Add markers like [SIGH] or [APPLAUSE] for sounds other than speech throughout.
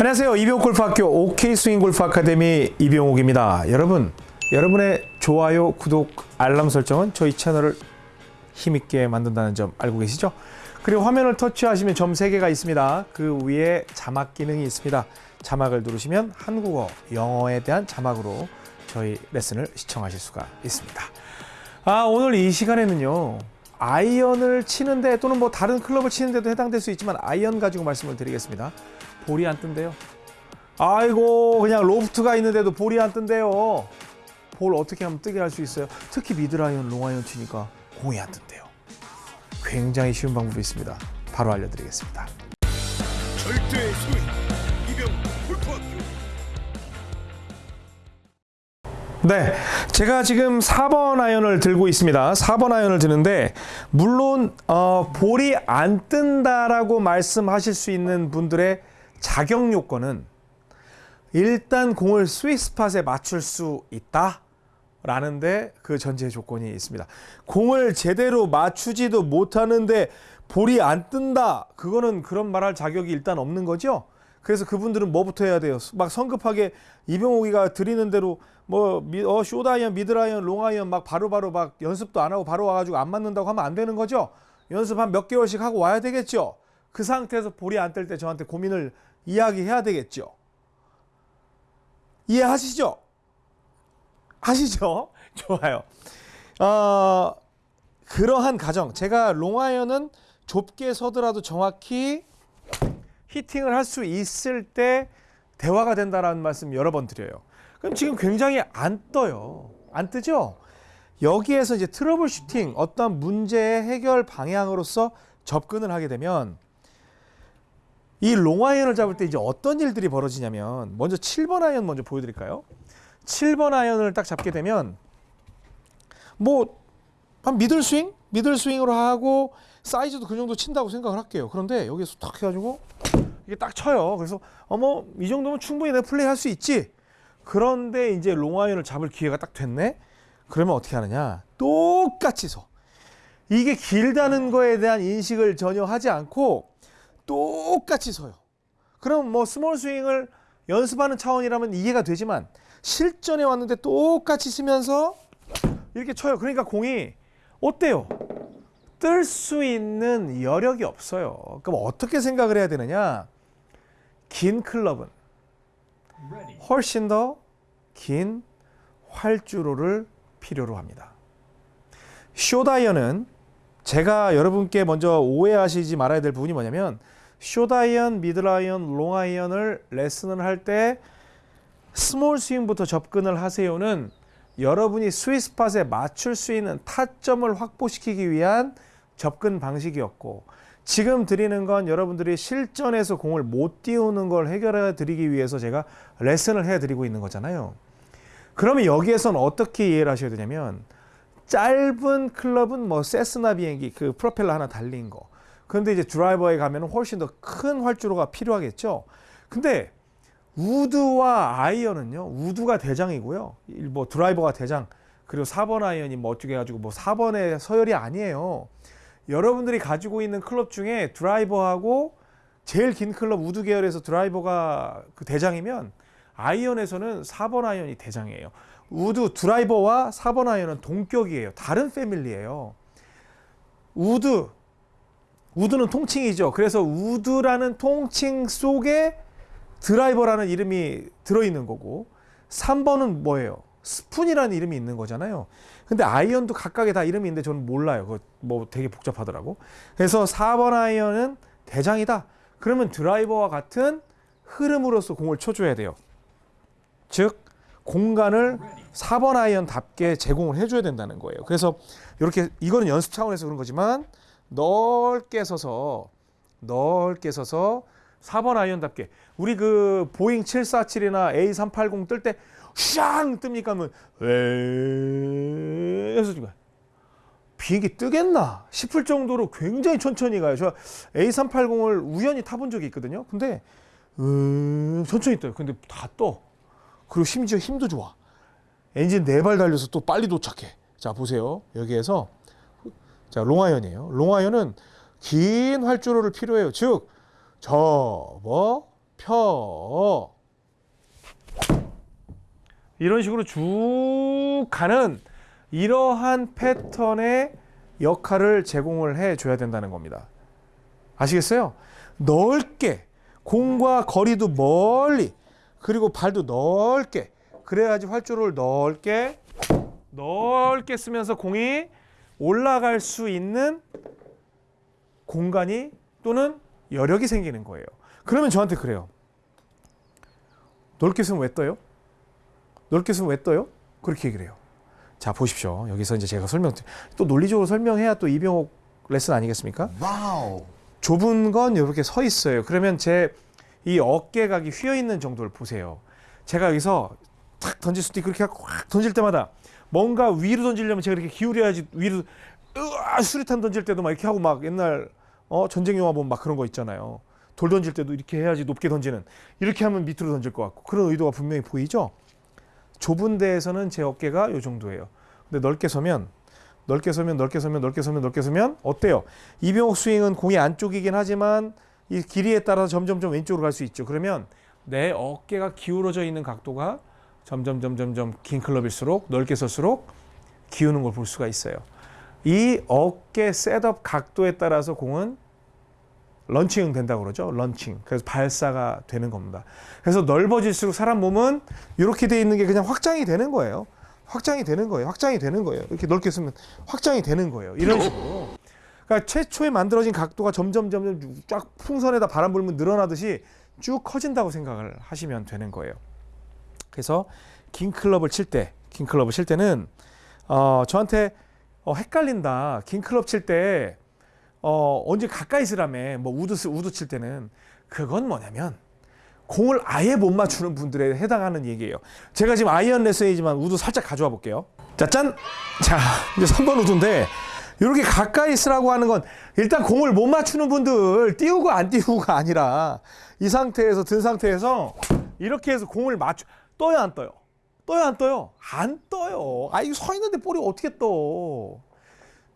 안녕하세요. 이병옥 골프학교 OK 스윙 골프 아카데미 이병옥입니다. 여러분, 여러분의 좋아요, 구독, 알람 설정은 저희 채널을 힘있게 만든다는 점 알고 계시죠? 그리고 화면을 터치하시면 점 3개가 있습니다. 그 위에 자막 기능이 있습니다. 자막을 누르시면 한국어, 영어에 대한 자막으로 저희 레슨을 시청하실 수가 있습니다. 아, 오늘 이 시간에는요. 아이언을 치는데 또는 뭐 다른 클럽을 치는데도 해당될 수 있지만 아이언 가지고 말씀을 드리겠습니다. 볼이 안 뜬대요. 아이고 그냥 로프트가 있는데도 볼이 안 뜬대요. 볼 어떻게 하면 뜨게 할 수 있어요? 특히 미들아이언, 롱아이언 치니까 공이 안 뜬대요. 굉장히 쉬운 방법이 있습니다. 바로 알려드리겠습니다. 절대 소위 이병옥 골프학교 네, 제가 지금 4번 아이언을 들고 있습니다. 4번 아이언을 드는데 물론 어, 볼이 안 뜬다라고 말씀하실 수 있는 분들의 자격 요건은 일단 공을 스위스팟에 맞출 수 있다. 라는데 그 전제 조건이 있습니다. 공을 제대로 맞추지도 못하는데 볼이 안 뜬다. 그거는 그런 말할 자격이 일단 없는 거죠. 그래서 그분들은 뭐부터 해야 돼요? 막 성급하게 이병옥이가 드리는 대로 뭐 미, 어, 숏아이언, 미들아이언, 롱아이언 막 바로 바로 막 연습도 안 하고 바로 와가지고 안 맞는다고 하면 안 되는 거죠. 연습 한 몇 개월씩 하고 와야 되겠죠. 그 상태에서 볼이 안 뜰 때 저한테 고민을 이야기해야 되겠죠. 이해하시죠? 하시죠? [LAUGHS] 좋아요. 어, 그러한 가정. 제가 롱아이언은 좁게 서더라도 정확히 히팅을 할 수 있을 때 대화가 된다라는 말씀 여러 번 드려요. 그럼 지금 굉장히 안 떠요. 안 뜨죠? 여기에서 이제 troubleshooting, 어떤 문제의 해결 방향으로서 접근을 하게 되면 이 롱아이언을 잡을 때 이제 어떤 일들이 벌어지냐면 먼저 7번 아이언 먼저 보여드릴까요? 7번 아이언을 딱 잡게 되면 뭐 한 middle swing? middle swing으로 하고 사이즈도 그 정도 친다고 생각을 할게요. 그런데 여기서 탁 해가지고 이게 딱 쳐요. 그래서 어머 이 정도면 충분히 내 플레이 할 수 있지. 그런데 이제 롱아이언을 잡을 기회가 딱 됐네. 그러면 어떻게 하느냐? 똑같이 서. 이게 길다는 거에 대한 인식을 전혀 하지 않고 똑같이 서요. 그럼 뭐 small swing을 연습하는 차원이라면 이해가 되지만 실전에 왔는데 똑같이 서면서 이렇게 쳐요. 그러니까 공이 어때요? 뜰 수 있는 여력이 없어요. 그럼 어떻게 생각을 해야 되느냐? 긴 클럽은 훨씬 더 긴 활주로를 필요로 합니다. short 아이언은 제가 여러분께 먼저 오해하시지 말아야 될 부분이 뭐냐면 short 아이언, mid 아이언, 롱아이언을 레슨을 할 때 small 스윙부터 접근을 하세요는 여러분이 스위스팟에 맞출 수 있는 타점을 확보시키기 위한 접근 방식이었고 지금 드리는 건 여러분들이 실전에서 공을 못 띄우는 걸 해결해 드리기 위해서 제가 레슨을 해 드리고 있는 거잖아요. 그러면 여기에선 어떻게 이해를 하셔야 되냐면 짧은 클럽은 뭐 세스나 비행기 그 프로펠러 하나 달린 거. 그런데 이제 드라이버에 가면 훨씬 더 큰 활주로가 필요하겠죠. 근데 우드와 아이언은요. 우드가 대장이고요. 뭐 드라이버가 대장. 그리고 4번 아이언이 뭐 어떻게 해가지고 뭐 4번의 서열이 아니에요. 여러분들이 가지고 있는 클럽 중에 드라이버하고 제일 긴 클럽 우드 계열에서 드라이버가 그 대장이면 아이언에서는 4번 아이언이 대장이에요. 우드 드라이버와 4번 아이언은 동격이에요. 다른 패밀리예요. 우드 우드는 통칭이죠. 그래서 우드라는 통칭 속에 드라이버라는 이름이 들어있는 거고 3번은 뭐예요? 스푼이라는 이름이 있는 거잖아요. 근데 아이언도 각각의 다 이름이 있는데 저는 몰라요. 그거 뭐 되게 복잡하더라고. 그래서 4번 아이언은 대장이다. 그러면 드라이버와 같은 흐름으로서 공을 쳐줘야 돼요. 즉 공간을 4번 아이언답게 제공을 해줘야 된다는 거예요. 그래서 이렇게 이거는 연습 차원에서 그런 거지만 넓게 서서 넓게 서서 4번 아이언답게 우리 그 보잉 747이나 A380 뜰 때 샹 뜹니까 하면 지금 비행기 뜨겠나 싶을 정도로 굉장히 천천히 가요. 저 A380을 우연히 타본 적이 있거든요. 근데 음, 천천히 떠요. 근데 다 떠. 그리고 심지어 힘도 좋아. 엔진 네 발 달려서 또 빨리 도착해. 자 보세요. 여기에서 자 롱아이언이에요. 롱아이언은 긴 활주로를 필요해요. 즉 접어 펴. 이런 식으로 쭉 가는 이러한 패턴의 역할을 제공을 해 줘야 된다는 겁니다. 아시겠어요? 넓게 공과 거리도 멀리 그리고 발도 넓게 그래야지 활주로를 넓게 넓게 쓰면서 공이 올라갈 수 있는 공간이 또는 여력이 생기는 거예요. 그러면 저한테 그래요. 넓게 서면 왜 떠요? 넓게 서면 왜 떠요? 그렇게 얘기를 해요. 자 보십시오. 여기서 이제 제가 설명 또 논리적으로 설명해야 또 이병옥 레슨 아니겠습니까? 와우. 좁은 건 이렇게 서 있어요. 그러면 제 이 어깨각이 휘어 있는 정도를 보세요. 제가 여기서 탁 던질 수도 있고 그렇게 확 던질 때마다 뭔가 위로 던지려면 제가 이렇게 기울여야지 위로 으아 수리탄 던질 때도 막 이렇게 하고 막 옛날 어 전쟁 영화 보면 막 그런 거 있잖아요. 돌 던질 때도 이렇게 해야지 높게 던지는 이렇게 하면 밑으로 던질 것 같고 그런 의도가 분명히 보이죠. 좁은 데에서는 제 어깨가 요 정도예요. 근데 넓게 서면 넓게 서면 넓게 서면 넓게 서면 넓게 서면 어때요? 이병옥 스윙은 공이 안쪽이긴 하지만 이 길이에 따라서 점점점 왼쪽으로 갈 수 있죠. 그러면 내 어깨가 기울어져 있는 각도가 점점 점점 점 긴 클럽일수록 넓게 설수록 기우는 걸 볼 수가 있어요. 이 어깨 setup 각도에 따라서 공은 런칭 된다고 그러죠. 런칭. 그래서 발사가 되는 겁니다. 그래서 넓어질수록 사람 몸은 이렇게 돼 있는 게 그냥 확장이 되는 거예요. 확장이 되는 거예요. 확장이 되는 거예요. 이렇게 넓게 서면 확장이 되는 거예요. 이런 식으로. 그러니까 최초에 만들어진 각도가 점점 점점 쫙 풍선에다 바람 불면 늘어나듯이 쭉 커진다고 생각을 하시면 되는 거예요. 그래서 긴 클럽을 칠 때, 긴 클럽을 칠 때는 어, 저한테 어, 헷갈린다. 긴 클럽 칠 때 어, 언제 가까이 서라며 뭐 우드 쓰- 우드 칠 때는 그건 뭐냐면 공을 아예 못 맞추는 분들에 해당하는 얘기예요. 제가 지금 아이언 레슨이지만 우드 살짝 가져와 볼게요. 자, 짠! 자, 이제 3번 우드인데 이렇게 가까이 서라고 하는 건 일단 공을 못 맞추는 분들 띄우고 안 띄우고가 아니라 이 상태에서 든 상태에서 이렇게 해서 공을 맞춰 떠요 안 떠요? 떠요 안 떠요? 안 떠요. 아 이거 서 있는데 볼이 어떻게 떠?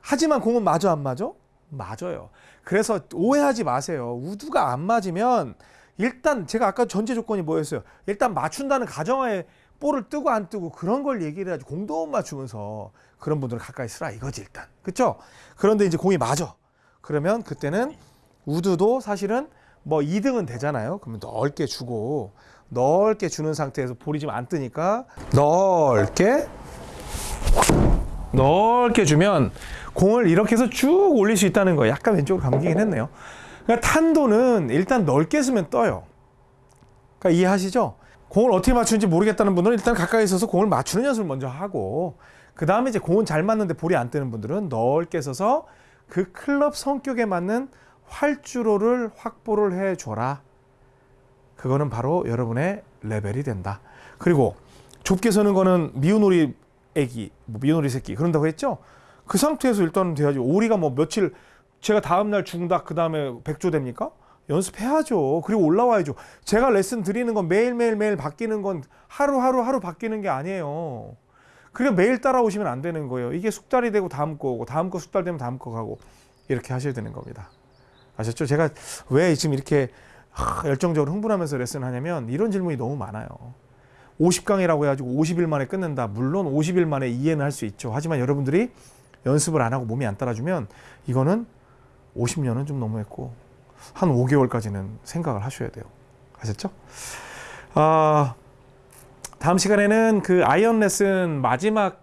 하지만 공은 맞아 안 맞아? 맞아요. 그래서 오해하지 마세요. 우두가 안 맞으면 일단 제가 아까 전제 조건이 뭐였어요? 일단 맞춘다는 가정하에 볼을 뜨고 안 뜨고 그런 걸 얘기를 해야지 공도 못 맞추면서 그런 분들은 가까이 쓰라 이거지 일단. 그렇죠? 그런데 이제 공이 맞아. 그러면 그때는 우드도 사실은 뭐 2등은 되잖아요. 그러면 넓게 주고 넓게 주는 상태에서 볼이 지금 안 뜨니까 넓게 넓게 주면 공을 이렇게 해서 쭉 올릴 수 있다는 거예요. 약간 왼쪽으로 감기긴 했네요. 그러니까 탄도는 일단 넓게 쓰면 떠요. 그러니까 이해하시죠? 공을 어떻게 맞추는지 모르겠다는 분들은 일단 가까이 있어서 공을 맞추는 연습을 먼저 하고 그 다음에 이제 공은 잘 맞는데 볼이 안 뜨는 분들은 넓게 서서 그 클럽 성격에 맞는 활주로를 확보를 해줘라. 그거는 바로 여러분의 레벨이 된다. 그리고 좁게 서는 거는 미운 오리 애기, 뭐 미운 오리 새끼 그런다고 했죠. 그 상태에서 일단은 돼야지. 오리가 뭐 며칠 제가 다음 날 죽는다 그 다음에 백조 됩니까? 연습해야죠. 그리고 올라와야죠. 제가 레슨 드리는 건 매일 매일 매일 바뀌는 건 하루 하루 하루 바뀌는 게 아니에요. 그리고 매일 따라오시면 안 되는 거예요. 이게 숙달이 되고 다음 거 오고 다음 거 숙달되면 다음 거 가고 이렇게 하셔야 되는 겁니다. 아셨죠? 제가 왜 지금 이렇게 하, 열정적으로 흥분하면서 레슨을 하냐면 이런 질문이 너무 많아요. 50강이라고 해가지고 50일 만에 끝낸다. 물론 50일 만에 이해는 할 수 있죠. 하지만 여러분들이 연습을 안 하고 몸이 안 따라주면 이거는 50년은 좀 너무했고 한 5개월까지는 생각을 하셔야 돼요. 아셨죠? 아, 다음 시간에는 그 아이언 레슨 마지막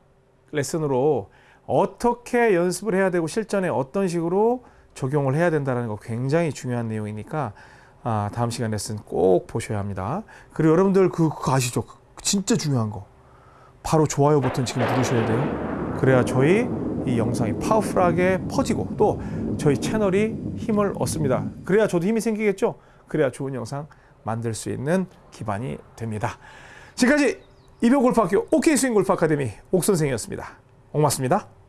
레슨으로 어떻게 연습을 해야 되고 실전에 어떤 식으로 적용을 해야 된다는 거 굉장히 중요한 내용이니까 아, 다음 시간 레슨 꼭 보셔야 합니다. 그리고 여러분들 그, 그거 아시죠? 진짜 중요한 거. 바로 좋아요 버튼 지금 누르셔야 돼요. 그래야 저희 이 영상이 파워풀하게 퍼지고 또 저희 채널이 힘을 얻습니다. 그래야 저도 힘이 생기겠죠? 그래야 좋은 영상 만들 수 있는 기반이 됩니다. 지금까지 이병골프학교 OK 스윙 골프 아카데미 옥 선생이었습니다. 고맙습니다.